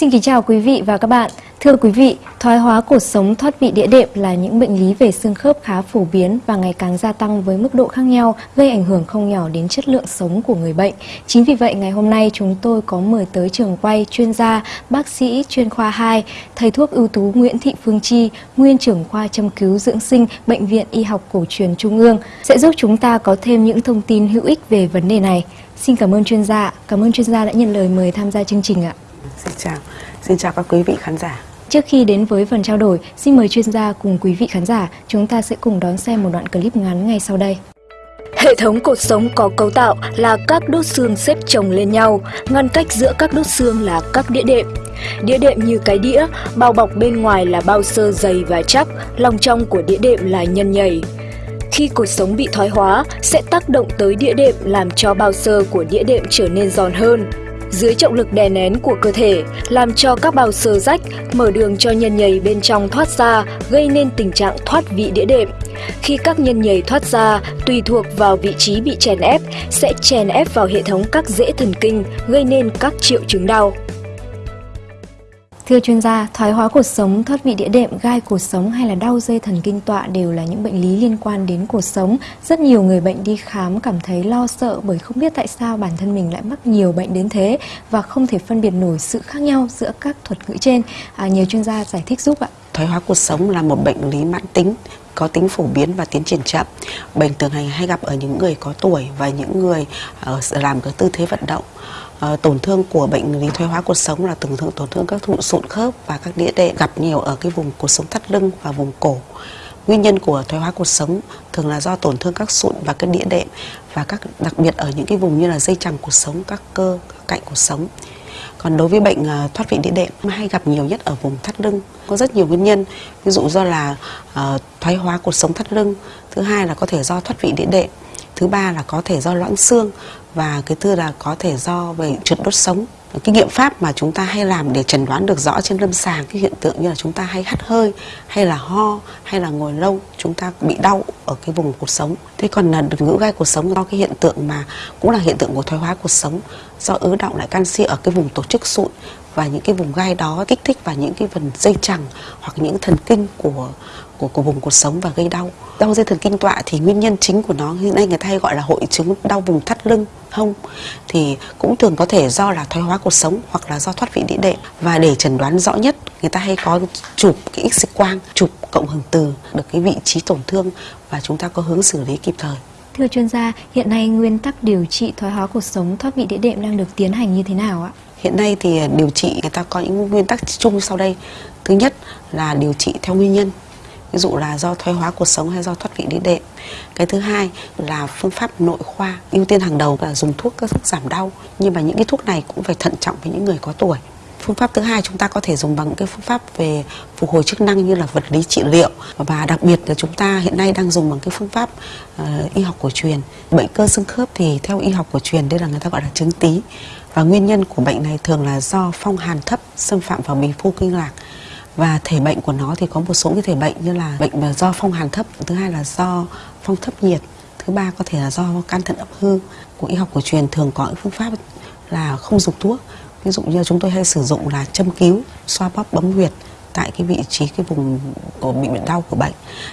Xin kính chào quý vị và các bạn. Thưa quý vị, thoái hóa cột sống thoát vị đĩa đệm là những bệnh lý về xương khớp khá phổ biến và ngày càng gia tăng với mức độ khác nhau, gây ảnh hưởng không nhỏ đến chất lượng sống của người bệnh. Chính vì vậy, ngày hôm nay chúng tôi có mời tới trường quay chuyên gia, bác sĩ chuyên khoa 2, thầy thuốc ưu tú Nguyễn Thị Phương Chi, nguyên trưởng khoa châm cứu dưỡng sinh Bệnh viện Y học cổ truyền Trung ương, sẽ giúp chúng ta có thêm những thông tin hữu ích về vấn đề này. Xin cảm ơn chuyên gia. Cảm ơn chuyên gia đã nhận lời mời tham gia chương trình ạ. Xin chào, xin chào các quý vị khán giả. Trước khi đến với phần trao đổi, xin mời chuyên gia cùng quý vị khán giả, chúng ta sẽ cùng đón xem một đoạn clip ngắn ngay sau đây. Hệ thống cột sống có cấu tạo là các đốt xương xếp chồng lên nhau, ngăn cách giữa các đốt xương là các đĩa đệm. Đĩa đệm như cái đĩa, bao bọc bên ngoài là bao xơ dày và chắc, lòng trong của đĩa đệm là nhân nhầy. Khi cột sống bị thoái hóa, sẽ tác động tới đĩa đệm làm cho bao xơ của đĩa đệm trở nên giòn hơn, dưới trọng lực đè nén của cơ thể, làm cho các bào sơ rách, mở đường cho nhân nhầy bên trong thoát ra, gây nên tình trạng thoát vị đĩa đệm. Khi các nhân nhầy thoát ra, tùy thuộc vào vị trí bị chèn ép, sẽ chèn ép vào hệ thống các rễ thần kinh, gây nên các triệu chứng đau. Thưa chuyên gia, thoái hóa cột sống, thoát vị đĩa đệm, gai cột sống hay là đau dây thần kinh tọa đều là những bệnh lý liên quan đến cột sống. Rất nhiều người bệnh đi khám cảm thấy lo sợ bởi không biết tại sao bản thân mình lại mắc nhiều bệnh đến thế và không thể phân biệt nổi sự khác nhau giữa các thuật ngữ trên. À, nhiều chuyên gia giải thích giúp ạ. Thoái hóa cột sống là một bệnh lý mãn tính có tính phổ biến và tiến triển chậm. Bệnh thường hay hay gặp ở những người có tuổi và những người ờ, làm cái tư thế vận động. Ờ, tổn thương của bệnh lý thoái hóa cột sống là tổn thương tổn thương các thụ sụn khớp và các đĩa đệm gặp nhiều ở cái vùng cột sống thắt lưng và vùng cổ. Nguyên nhân của thoái hóa cột sống thường là do tổn thương các sụn và các đĩa đệm và các đặc biệt ở những cái vùng như là dây chằng cột sống, các cơ, các cạnh cột sống. Còn đối với bệnh à, thoát vị đĩa đệm hay gặp nhiều nhất ở vùng thắt lưng. Có rất nhiều nguyên nhân, ví dụ do là uh, thoái hóa cột sống thắt lưng, thứ hai là có thể do thoát vị đĩa đệm, thứ ba là có thể do loãng xương và cái thứ là có thể do về trượt đốt sống. Cái nghiệm pháp mà chúng ta hay làm để chẩn đoán được rõ trên lâm sàng, cái hiện tượng như là chúng ta hay hắt hơi, hay là ho, hay là ngồi lâu, chúng ta bị đau ở cái vùng cột sống. Thế còn là đường ngữ gai cột sống do cái hiện tượng mà, cũng là hiện tượng của thoái hóa cột sống, do ứ động lại canxi ở cái vùng tổ chức sụn và những cái vùng gai đó kích thích vào những cái phần dây chằng hoặc những thần kinh của của, của vùng cột sống và gây đau. Đau dây thần kinh tọa thì nguyên nhân chính của nó hiện nay người ta hay gọi là hội chứng đau vùng thắt lưng, hông thì cũng thường có thể do là thoái hóa cột sống hoặc là do thoát vị đĩa đệm và để chẩn đoán rõ nhất người ta hay có chụp cái x quang, chụp cộng hưởng từ được cái vị trí tổn thương và chúng ta có hướng xử lý kịp thời. Thưa chuyên gia, hiện nay nguyên tắc điều trị thoái hóa cột sống thoát vị đĩa đệm đang được tiến hành như thế nào ạ? Hiện nay thì điều trị người ta có những nguyên tắc chung sau đây. Thứ nhất là điều trị theo nguyên nhân ví dụ là do thoái hóa cuộc sống hay do thoát vị đĩa đệm cái thứ hai là phương pháp nội khoa ưu tiên hàng đầu là dùng thuốc các thuốc giảm đau. Nhưng mà những cái thuốc này cũng phải thận trọng với những người có tuổi. Phương pháp thứ hai chúng ta có thể dùng bằng cái phương pháp về phục hồi chức năng như là vật lý trị liệu. Và đặc biệt là chúng ta hiện nay đang dùng bằng cái phương pháp uh, y học cổ truyền. Bệnh cơ xương khớp thì theo y học cổ truyền đây là người ta gọi là chứng tí và nguyên nhân của bệnh này thường là do phong hàn thấp xâm phạm vào bì phu kinh lạc và thể bệnh của nó thì có một số cái thể bệnh như là bệnh do phong hàn thấp thứ hai là do phong thấp nhiệt thứ ba có thể là do can thận ấp hư. Của y học cổ truyền thường có những phương pháp là không dùng thuốc. Ví dụ như chúng tôi hay sử dụng là châm cứu xoa bóp bấm huyệt tại cái vị trí cái vùng của bị bệnh đau của bệnh.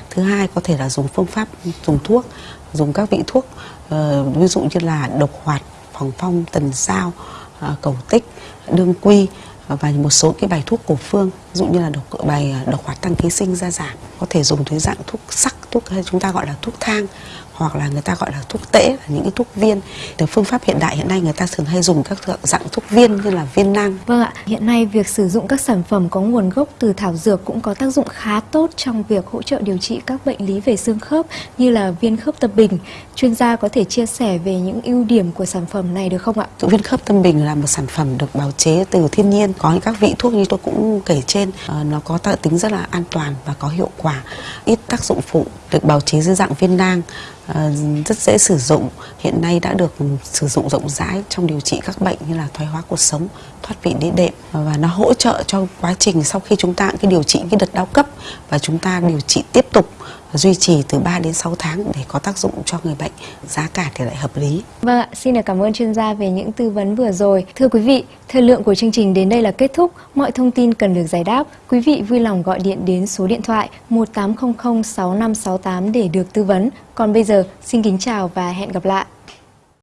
Thứ hai có thể là dùng phương pháp dùng thuốc dùng các vị thuốc uh, ví dụ như là độc hoạt phòng phong tần sao uh, ờ, cầu tích đương quy và một số cái bài thuốc cổ phương, ví dụ như là độc, bài à, độc hoạt tăng ký sinh ra giảm, có thể dùng dưới dạng thuốc sắc, thuốc, hay chúng ta gọi là thuốc thang hoặc là người ta gọi là thuốc tễ là những cái thuốc viên. Từ phương pháp hiện đại hiện nay người ta thường hay dùng các dạng thuốc viên như là viên nang. Vâng ạ hiện nay việc sử dụng các sản phẩm có nguồn gốc từ thảo dược cũng có tác dụng khá tốt trong việc hỗ trợ điều trị các bệnh lý về xương khớp như là viên khớp tâm bình. Chuyên gia có thể chia sẻ về những ưu điểm của sản phẩm này được không ạ? Viên khớp tâm bình là một sản phẩm được bào chế từ thiên nhiên. Có những các vị thuốc như tôi cũng kể trên uh, nó có tính rất là an toàn và có hiệu quả. Ít tác dụng phụ được bào chế dưới dạng viên nang. Ờ, Ờ, rất dễ sử dụng. Hiện nay đã được sử dụng rộng rãi trong điều trị các bệnh như là thoái hóa cuộc sống, thoát vị đĩa đệm. Và nó hỗ trợ cho quá trình sau khi chúng ta, cái điều trị, cái đợt đau cấp và chúng ta điều trị tiếp tục duy trì từ 3 đến 6 tháng để có tác dụng cho người bệnh, giá cả thì lại hợp lý. Vâng ạ, xin được cảm ơn chuyên gia về những tư vấn vừa rồi. Thưa quý vị, thời lượng của chương trình đến đây là kết thúc. Mọi thông tin cần được giải đáp, quý vị vui lòng gọi điện đến số điện thoại 1800 6568 để được tư vấn. Còn bây giờ, xin kính chào và hẹn gặp lại.